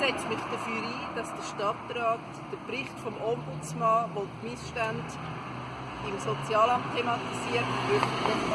setze mich dafür ein, dass der Stadtrat den Bericht vom Ombudsmann, der die Missstände im Sozialamt thematisiert, wirklich.